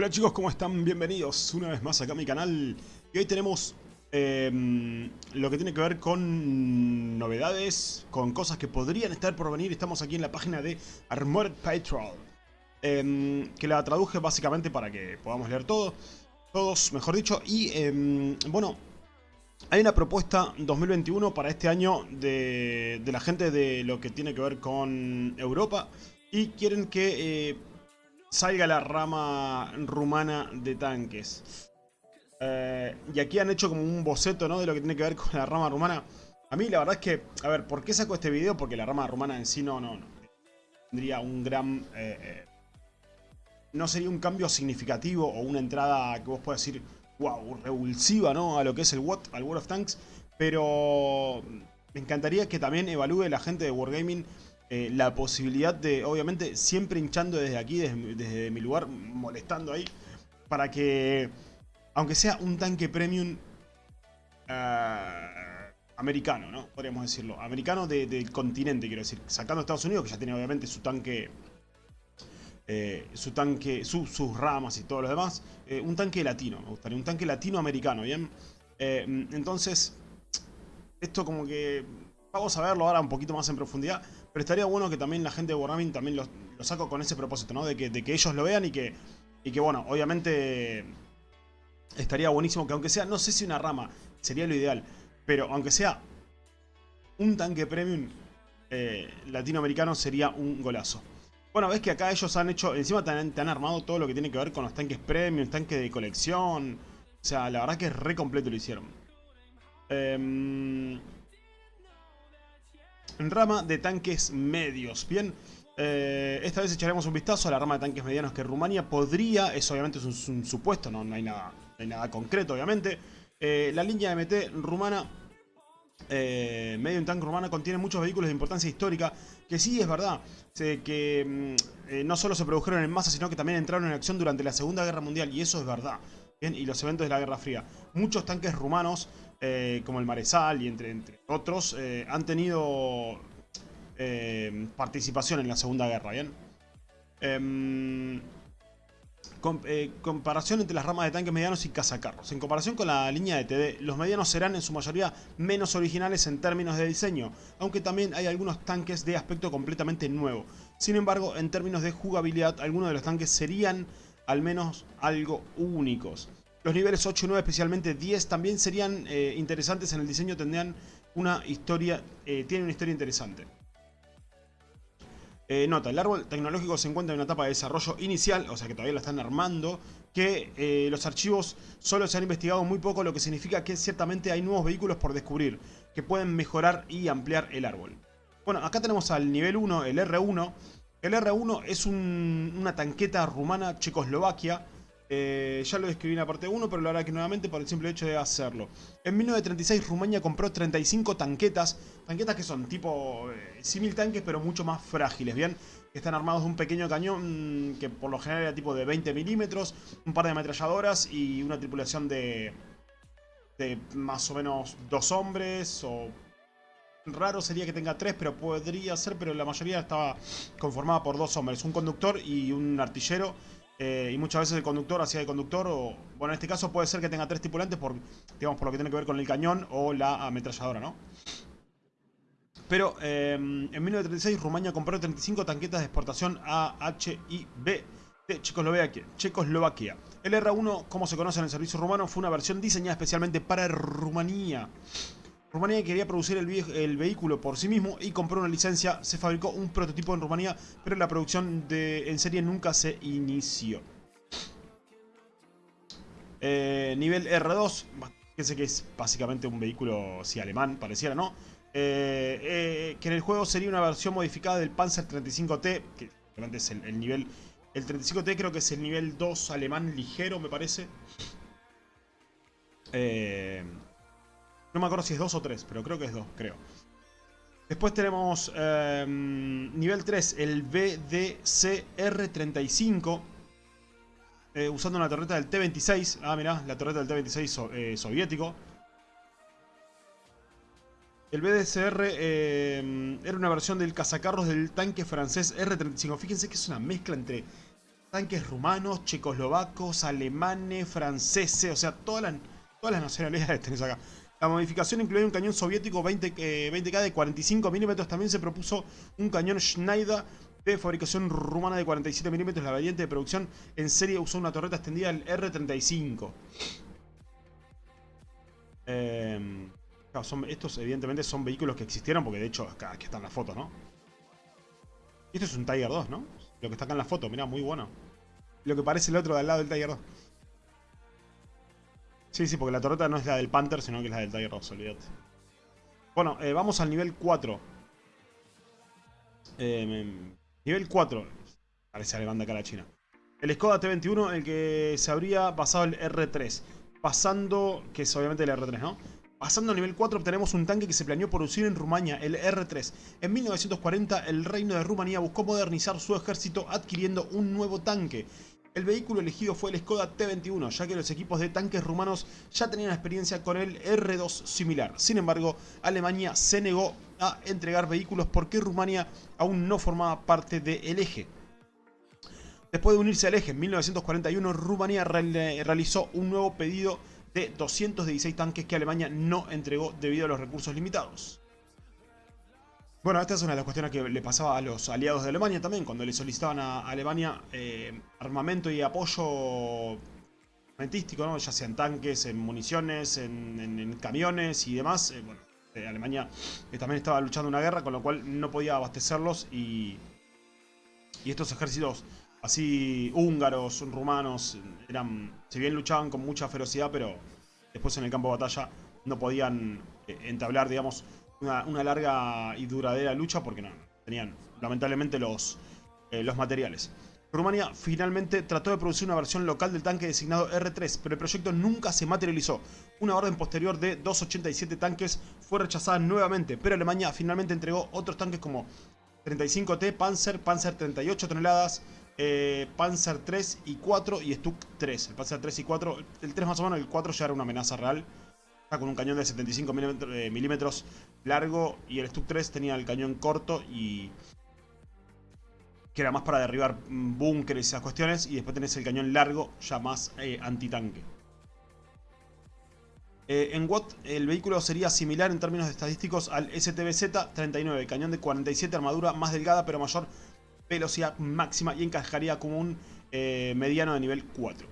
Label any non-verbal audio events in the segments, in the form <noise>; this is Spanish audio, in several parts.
Hola chicos, ¿cómo están? Bienvenidos una vez más acá a mi canal. Y hoy tenemos eh, lo que tiene que ver con novedades, con cosas que podrían estar por venir. Estamos aquí en la página de Armored Patrol. Eh, que la traduje básicamente para que podamos leer todo. Todos, mejor dicho. Y eh, bueno, hay una propuesta 2021 para este año de, de la gente de lo que tiene que ver con Europa. Y quieren que salga la rama rumana de tanques. Eh, y aquí han hecho como un boceto ¿no? de lo que tiene que ver con la rama rumana. A mí la verdad es que, a ver, ¿por qué saco este video? Porque la rama rumana en sí no, no, no tendría un gran... Eh, eh, no sería un cambio significativo o una entrada que vos puedas decir, wow, revulsiva, ¿no? A lo que es el WOT, al World of Tanks. Pero me encantaría que también evalúe la gente de Wargaming eh, la posibilidad de, obviamente, siempre hinchando desde aquí, desde, mi lugar, molestando ahí, para que, aunque sea un tanque premium eh, americano, ¿no? Podríamos decirlo, americano del continente, quiero decir, sacando Estados Unidos, que ya tiene obviamente su tanque... Eh, su tanque, sus ramas y todo lo demás, un tanque latino, me gustaría, un tanque latinoamericano, ¿bien? entonces, esto como que vamos a verlo ahora un poquito más en profundidad, pero estaría bueno que también la gente de Wargaming también lo, saco con ese propósito, ¿no? De que, de que ellos lo vean y que, y que, bueno, obviamente estaría buenísimo que aunque sea, no sé si una rama sería lo ideal, pero aunque sea un tanque premium eh, latinoamericano sería un golazo. Bueno, ves que acá ellos han hecho, encima te han, armado todo lo que tiene que ver con los tanques premium, tanques de colección. O sea, la verdad que es re completo lo hicieron. Eh, rama de tanques medios. Bien, eh, esta vez echaremos un vistazo a la rama de tanques medianos que Rumania podría, eso obviamente es un, supuesto, no, no, hay nada, hay nada concreto obviamente. Eh, la línea MT rumana, eh, medio en tanque rumana, contiene muchos vehículos de importancia histórica, que sí es verdad, que mm, no solo se produjeron en masa, sino que también entraron en acción durante la Segunda Guerra Mundial, y eso es verdad. Bien, y los eventos de la Guerra Fría. Muchos tanques rumanos eh, como el Maresal y entre, otros, eh, han tenido eh, participación en la Segunda Guerra, ¿bien? Em, comparación entre las ramas de tanques medianos y cazacarros. En comparación con la línea de TD, los medianos serán en su mayoría menos originales en términos de diseño, aunque también hay algunos tanques de aspecto completamente nuevo. Sin embargo, en términos de jugabilidad, algunos de los tanques serían al menos algo únicos. Los niveles 8 y 9, especialmente 10, también serían eh, interesantes en el diseño, tendrían una historia, eh, tienen una historia interesante. Eh, nota, el árbol tecnológico se encuentra en una etapa de desarrollo inicial, o sea que todavía lo están armando, que los archivos solo se han investigado muy poco, lo que significa que ciertamente hay nuevos vehículos por descubrir, que pueden mejorar y ampliar el árbol. Bueno, acá tenemos al nivel 1, el R1. El R1 es una tanqueta rumana Checoslovaquia, eh, ya lo describí en la parte 1, pero lo hará que nuevamente por el simple hecho de hacerlo. En 1936 Rumania compró 35 tanquetas, tanquetas que son tipo eh, simil tanques pero mucho más frágiles, ¿bien? Están armados de un pequeño cañón que por lo general era tipo de 20 milímetros, un par de ametralladoras y una tripulación de, de más o menos dos hombres o... Raro sería que tenga tres, pero podría ser, pero la mayoría estaba conformada por dos hombres, un conductor y un artillero eh, y muchas veces el conductor hacía de conductor, o bueno, en este caso puede ser que tenga tres tripulantes por, digamos, por lo que tiene que ver con el cañón o la ametralladora, ¿no? Pero em, en 1936 Rumania compró 35 tanquetas de exportación AHIB de Checoslovaquia. Checoslovaquia. El R1, como se conoce en el servicio rumano, fue una versión diseñada especialmente para Rumanía. Rumanía quería producir el, vehículo por sí mismo y compró una licencia. Se fabricó un prototipo en Rumanía, pero la producción en serie nunca se inició. Eh, nivel R2, fíjense que es básicamente un vehículo, alemán, pareciera, ¿no? Eh, eh, que en el juego sería una versión modificada del Panzer 35T, que realmente es el, el nivel... El 35T creo que es el nivel 2 alemán ligero, me parece. Eh... No me acuerdo si es 2 o 3, pero creo que es 2, creo. Después tenemos em, nivel 3, el BDCR-35. Eh, usando una torreta del T-26. Ah, mirá, la torreta del T-26 eh, soviético. El BDCR em, era una versión del cazacarros del tanque francés R-35. Fíjense que es una mezcla entre tanques rumanos, checoslovacos, alemanes, franceses, o sea, todas las, todas las nacionalidades <laughs> tenés acá. La modificación incluye un cañón soviético 20, k de 45 milímetros. También se propuso un cañón Schneider de fabricación rumana de 47 milímetros. La variante de producción en serie usó una torreta extendida el R35. Eh, estos evidentemente son vehículos que existieron porque de hecho acá, aquí están las fotos, ¿no? Esto es un Tiger 2, ¿no? Lo que está acá en la foto, mira, muy bueno. Lo que parece el otro de al lado del Tiger 2. Sí, sí, porque la torreta no es la del Panther, sino que es la del Tiger 2, olvídate. Bueno, eh, vamos al nivel 4. Eh, nivel 4. Parece alemán de acá la China. El Skoda T21, el que se habría pasado el R3. Pasando, que es obviamente el R3, ¿no? Pasando al nivel 4 obtenemos un tanque que se planeó producir en Rumania, el R3. En 1940 el reino de Rumanía buscó modernizar su ejército adquiriendo un nuevo tanque. El vehículo elegido fue el Skoda T-21, ya que los equipos de tanques rumanos ya tenían experiencia con el R2 similar. Sin embargo, Alemania se negó a entregar vehículos porque Rumania aún no formaba parte del eje. Después de unirse al eje en 1941, Rumanía realizó un nuevo pedido de 216 tanques que Alemania no entregó debido a los recursos limitados. Bueno, esta es una de las cuestiones que le pasaba a los aliados de Alemania también, cuando le solicitaban a Alemania eh, armamento y apoyo armamentístico, ¿no? ya sea en tanques, en municiones, en, camiones y demás. Eh, bueno, eh, Alemania también estaba luchando una guerra, con lo cual no podía abastecerlos y, y estos ejércitos así húngaros, rumanos, eran, si bien luchaban con mucha ferocidad, pero después en el campo de batalla no podían entablar, digamos, una, larga y duradera lucha porque no, tenían lamentablemente los, eh, los materiales. Rumania finalmente trató de producir una versión local del tanque designado R3, pero el proyecto nunca se materializó. Una orden posterior de 287 tanques fue rechazada nuevamente, pero Alemania finalmente entregó otros tanques como 35T, Panzer, Panzer 38 toneladas, eh, Panzer 3 y 4 y Stuck 3. El Panzer 3 y 4, el 3 más o menos, el 4 ya era una amenaza real. Con un cañón de 75 eh, milímetros largo y el Stuck 3 tenía el cañón corto y... Que era más para derribar búnkeres y esas cuestiones. Y después tenés el cañón largo, ya más eh, antitanque. en Watt el vehículo sería similar en términos estadísticos al STBZ-39, cañón de 47, armadura más delgada pero mayor velocidad máxima y encajaría como un eh, mediano de nivel 4.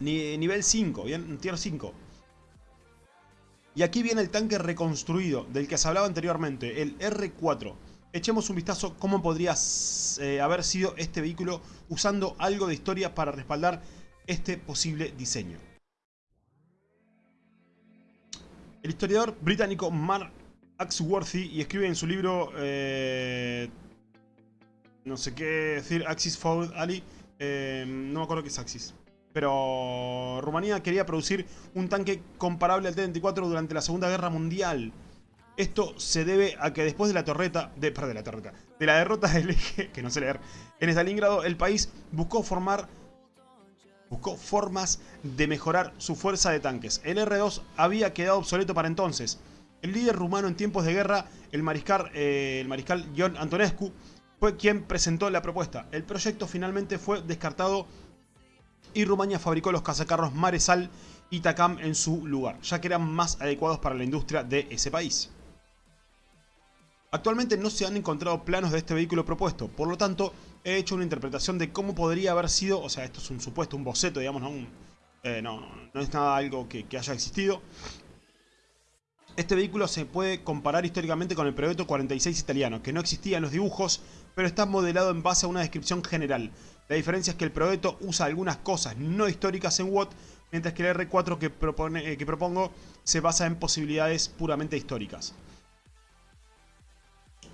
nivel 5, bien, tier 5. Y aquí viene el tanque reconstruido del que se hablaba anteriormente, el R4. Echemos un vistazo cómo podría eh, haber sido este vehículo usando algo de historia para respaldar este posible diseño. El historiador británico Mark Axworthy y escribe en su libro eh, no sé qué decir, Axis Forward Ali, eh, no me acuerdo qué es Axis. Pero Rumanía quería producir un tanque comparable al T-24 durante la Segunda Guerra Mundial. Esto se debe a que después de la torreta, de, perdón, de la derrota del eje, <laughs> que no sé leer, en Stalingrado, el país buscó formar, buscó formas de mejorar su fuerza de tanques. El R2 había quedado obsoleto para entonces. El líder rumano en tiempos de guerra, el mariscal, eh, el mariscal John Antonescu, fue quien presentó la propuesta. El proyecto finalmente fue descartado y Rumania fabricó los cazacarros Maresal y Takam en su lugar, ya que eran más adecuados para la industria de ese país. Actualmente no se han encontrado planos de este vehículo propuesto, por lo tanto he hecho una interpretación de cómo podría haber sido, o sea, esto es un supuesto, un boceto, digamos, no, eh, no, es nada algo que, haya existido, este vehículo se puede comparar históricamente con el Progetto 46 italiano, que no existía en los dibujos, pero está modelado en base a una descripción general. La diferencia es que el Progetto usa algunas cosas no históricas en Watt, mientras que el R4 que, propone, eh, que propongo se basa en posibilidades puramente históricas.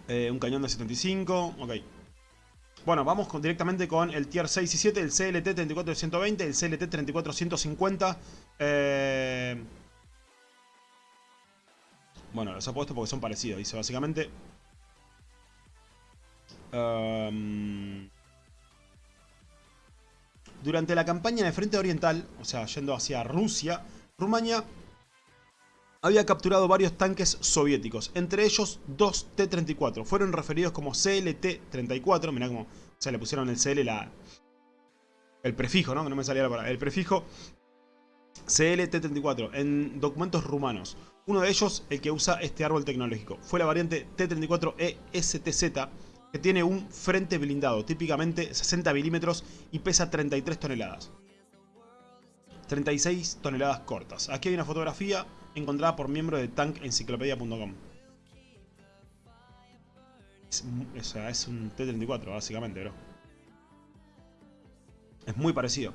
Eh, un cañón de 75, ok. Bueno, vamos directamente con el Tier 6 y 7, el CLT 34-120, el CLT 34-150. Eh... Bueno, los he puesto porque son parecidos, dice básicamente. Em, durante la campaña en el frente oriental, o sea, yendo hacia Rusia, Rumania había capturado varios tanques soviéticos, entre ellos dos T-34. Fueron referidos como CLT-34, mirá cómo se le pusieron el CL la, el prefijo, ¿no? Que no me salía la palabra. El prefijo CLT-34 en documentos rumanos. Uno de ellos, el que usa este árbol tecnológico, fue la variante T-34E-STZ, que tiene un frente blindado, típicamente 60 milímetros y pesa 33 toneladas. 36 toneladas cortas. Aquí hay una fotografía encontrada por miembro de tankenciclopedia.com. Es, es un T-34, básicamente, bro. Es muy parecido.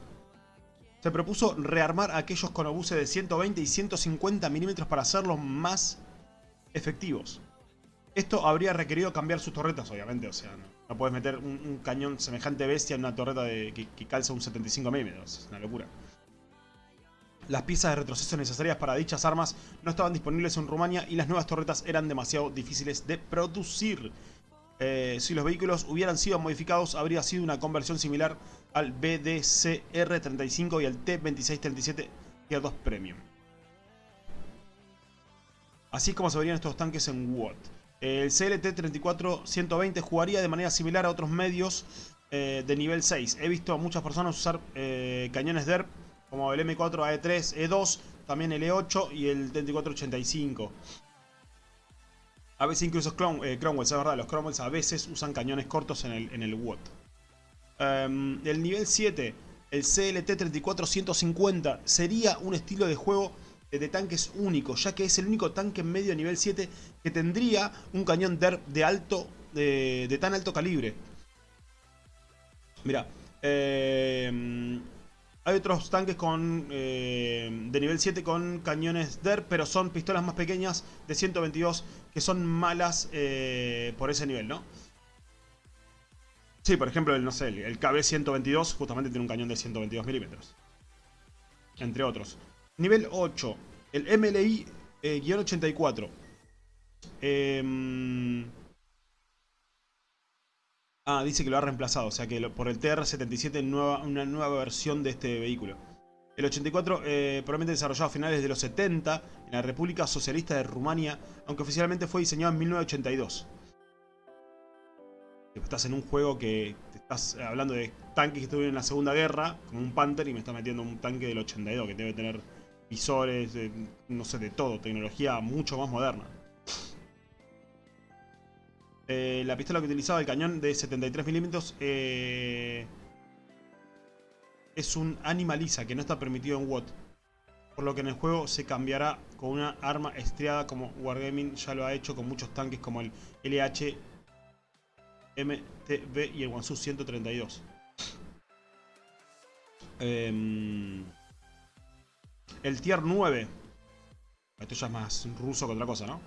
Se propuso rearmar aquellos con obuses de 120 y 150 milímetros para hacerlos más efectivos. Esto habría requerido cambiar sus torretas, obviamente. O sea, no, puedes meter un, cañón semejante bestia en una torreta de, que, calza un 75 milímetros. Es una locura. Las piezas de retroceso necesarias para dichas armas no estaban disponibles en Rumania y las nuevas torretas eran demasiado difíciles de producir. Eh, si los vehículos hubieran sido modificados, habría sido una conversión similar al BDCR-35 y al T-2637 Tier 2 Premium. Así es como se verían estos tanques en WOT. El CLT-34-120 jugaría de manera similar a otros medios eh, de nivel 6. He visto a muchas personas usar eh, cañones DERP como el M4 AE3, E2, también el E8 y el 3485. A veces incluso eh, Cromwell, es verdad, los Cromwells a veces usan cañones cortos en el, en el WOT. Em, el nivel 7, el CLT-34-150, sería un estilo de juego de tanques único, ya que es el único tanque medio nivel 7 que tendría un cañón DERP de alto, de, tan alto calibre. Mira, eh, hay otros tanques con eh, de nivel 7 con cañones DER, pero son pistolas más pequeñas de 122 que son malas eh, por ese nivel, ¿no? Sí, por ejemplo, el, no sé, el KB-122 justamente tiene un cañón de 122 milímetros. Entre otros. Nivel 8, el MLI-84. Eh, Ah, dice que lo ha reemplazado, o sea que por el TR-77 una nueva versión de este vehículo. El 84 eh, probablemente desarrollado a finales de los 70 en la República Socialista de Rumania, aunque oficialmente fue diseñado en 1982. Estás en un juego que estás hablando de tanques que estuvieron en la Segunda Guerra, como un Panther, y me estás metiendo un tanque del 82 que debe tener visores, no sé, de todo, tecnología mucho más moderna. Eh, la pistola que utilizaba el cañón de 73 milímetros eh, es un Animaliza que no está permitido en WOT. Por lo que en el juego se cambiará con una arma estriada como Wargaming ya lo ha hecho con muchos tanques como el LH, MTB y el Wansu 132. Em, el Tier 9. Esto ya es más ruso que otra cosa, ¿no?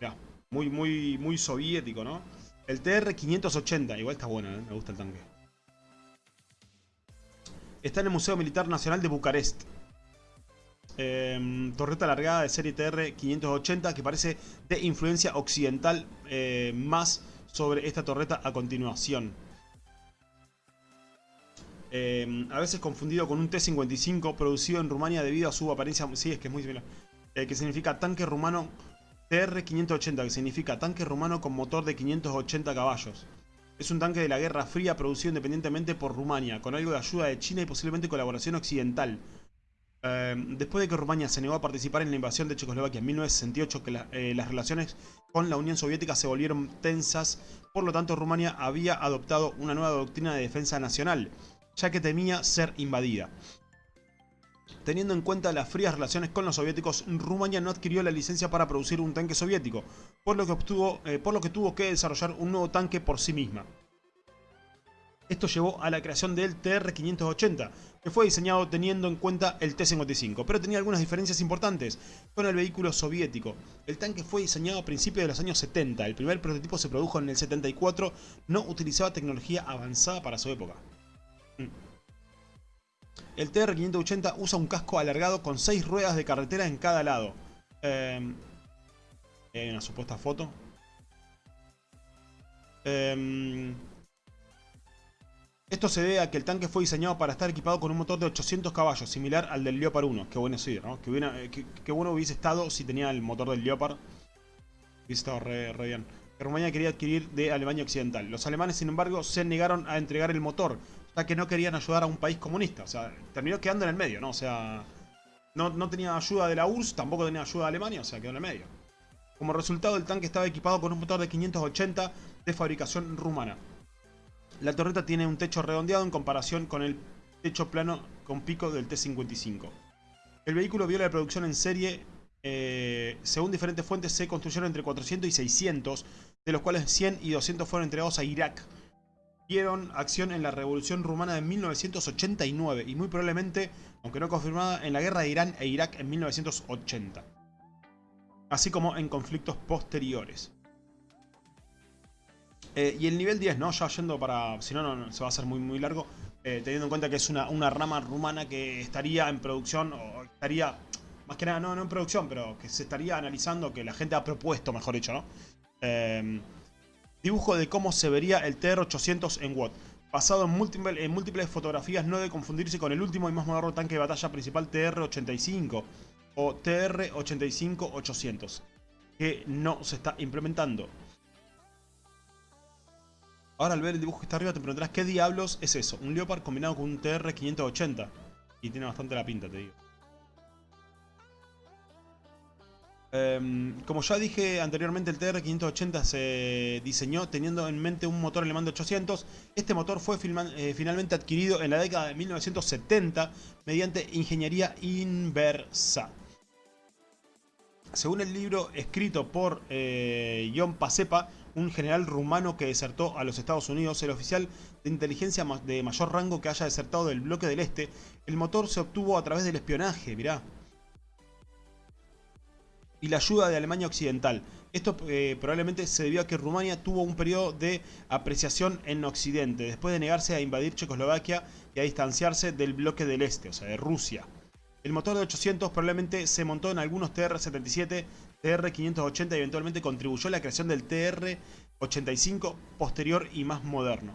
Ya. Muy, muy, muy soviético, ¿no? El TR-580, igual está bueno, ¿eh? me gusta el tanque. Está en el Museo Militar Nacional de Bucarest. Em, torreta alargada de serie TR-580 que parece de influencia occidental eh, más sobre esta torreta a continuación. Em, a veces confundido con un T-55 producido en Rumania debido a su apariencia... Sí, es que es muy similar. Eh, que significa tanque rumano TR-580, que significa tanque rumano con motor de 580 caballos. Es un tanque de la Guerra Fría producido independientemente por Rumania, con algo de ayuda de China y posiblemente colaboración occidental. Eh, después de que Rumania se negó a participar en la invasión de Checoslovaquia en 1968, que eh, las relaciones con la Unión Soviética se volvieron tensas, por lo tanto Rumania había adoptado una nueva doctrina de defensa nacional, ya que temía ser invadida. Teniendo en cuenta las frías relaciones con los soviéticos, Rumania no adquirió la licencia para producir un tanque soviético, por lo que, eh, tuvo que desarrollar un nuevo tanque por sí misma. Esto llevó a la creación del TR-580, que fue diseñado teniendo en cuenta el T-55, pero tenía algunas diferencias importantes con el vehículo soviético. El tanque fue diseñado a principios de los años 70, el primer prototipo se produjo en el 74, no utilizaba tecnología avanzada para su época. Mm. El TR-580 usa un casco alargado con 6 ruedas de carretera en cada lado. Eh, hay una supuesta foto. Eh, Esto se debe a que el tanque fue diseñado para estar equipado con un motor de 800 caballos, similar al del Leopard 1. Qué bueno sí, ¿no? Eh, qué, bueno hubiese estado si tenía el motor del Leopard. Hubiese estado re, bien. Rumania quería adquirir de Alemania Occidental. Los alemanes, sin embargo, se negaron a entregar el motor, ya que no querían ayudar a un país comunista. O sea, terminó quedando en el medio, ¿no? O sea, no, no tenía ayuda de la URSS, tampoco tenía ayuda de Alemania, o sea, quedó en el medio. Como resultado, el tanque estaba equipado con un motor de 580 de fabricación rumana. La torreta tiene un techo redondeado en comparación con el techo plano con pico del T-55. El vehículo vio la producción en serie, eh, según diferentes fuentes se construyeron entre 400 y 600, de los cuales 100 y 200 fueron entregados a Irak. Acción en la Revolución Rumana de 1989 y muy probablemente, aunque no confirmada, en la guerra de Irán e Irak en 1980. Así como en conflictos posteriores. Eh, y el nivel 10, ¿no? Ya yendo para... Si no, no, se va a hacer muy, muy largo. Eh, teniendo en cuenta que es una, una, rama rumana que estaría en producción, o estaría... Más que nada, no, no en producción, pero que se estaría analizando, que la gente ha propuesto, mejor dicho, ¿no? Em, dibujo de cómo se vería el TR-800 en Watt. Basado en múltiples, fotografías, no debe confundirse con el último y más moderno tanque de batalla principal TR-85 o TR-85-800, que no se está implementando. Ahora al ver el dibujo que está arriba te preguntarás qué diablos es eso. Un Leopard combinado con un TR-580. Y tiene bastante la pinta, te digo. Em, como ya dije anteriormente, el TR-580 se diseñó teniendo en mente un motor alemán de 800. Este motor fue eh, finalmente adquirido en la década de 1970 mediante ingeniería inversa. Según el libro escrito por eh, John Pacepa, un general rumano que desertó a los Estados Unidos, el oficial de inteligencia de mayor rango que haya desertado del bloque del este, el motor se obtuvo a través del espionaje, mirá. Y la ayuda de Alemania Occidental. Esto eh, probablemente se debió a que Rumania tuvo un periodo de apreciación en Occidente, después de negarse a invadir Checoslovaquia y a distanciarse del bloque del este, o sea, de Rusia. El motor de 800 probablemente se montó en algunos TR-77 TR580 eventualmente contribuyó a la creación del TR85 posterior y más moderno.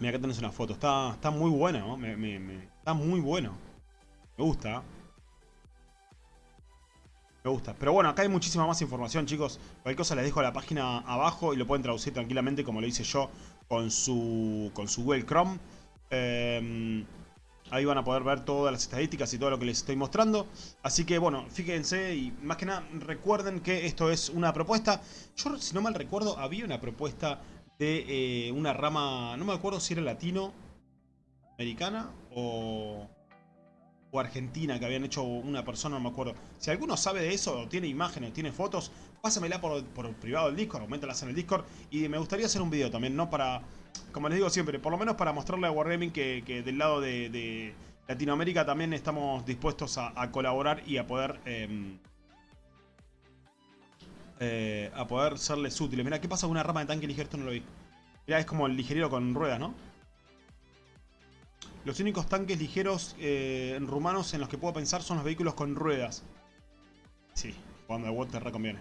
Mira, acá tenés una foto. Está, está muy buena, ¿no? está muy bueno. Me gusta. Me gusta. Pero bueno, acá hay muchísima más información, chicos. Cualquier cosa les dejo la página abajo y lo pueden traducir tranquilamente como lo hice yo con su, con su Google Chrome. Eh, Ahí van a poder ver todas las estadísticas y todo lo que les estoy mostrando. Así que bueno, fíjense y más que nada recuerden que esto es una propuesta. Yo si no mal recuerdo había una propuesta de eh, una rama, no me acuerdo si era latino, americana o, o argentina que habían hecho una persona, no me acuerdo. Si alguno sabe de eso, o tiene imágenes, tiene fotos, pásamela por, privado del Discord, coméntalas en el Discord. Y me gustaría hacer un video también, ¿no? Para como les digo siempre, por lo menos para mostrarle a Wargaming que, del lado de, Latinoamérica también estamos dispuestos a, colaborar y a poder... Em, eh, a poder serles útiles. Mira, ¿qué pasa con una rama de tanque ligero? Esto no lo vi. Mira, es como el ligerero con ruedas, ¿no? Los únicos tanques ligeros eh, rumanos en los que puedo pensar son los vehículos con ruedas. Sí, cuando el Water reconviene.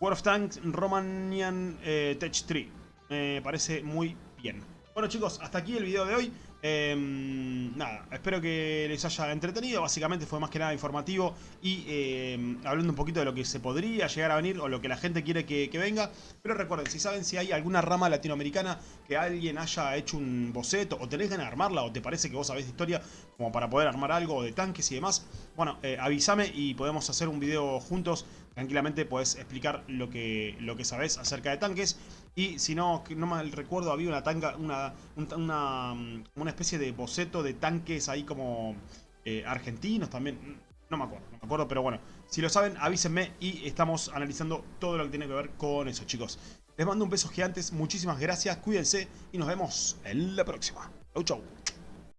World of Tanks Romanian eh, Tech 3 me parece muy bien. Bueno chicos, hasta aquí el video de hoy. Em, nada, espero que les haya entretenido. Básicamente fue más que nada informativo y em, hablando un poquito de lo que se podría llegar a venir o lo que la gente quiere que, venga. Pero recuerden, si saben si hay alguna rama latinoamericana que alguien haya hecho un boceto o tenés ganas de armarla o te parece que vos sabés de historia como para poder armar algo de tanques y demás, bueno, eh, avísame y podemos hacer un video juntos tranquilamente puedes explicar lo que, lo que sabes acerca de tanques. Y si no, no mal recuerdo, había una tanga, una, una, una especie de boceto de tanques ahí como eh, argentinos también. No me acuerdo, no me acuerdo, pero bueno. Si lo saben, avísenme y estamos analizando todo lo que tiene que ver con eso, chicos. Les mando un beso gigantes, muchísimas gracias, cuídense y nos vemos en la próxima. Chau, chau.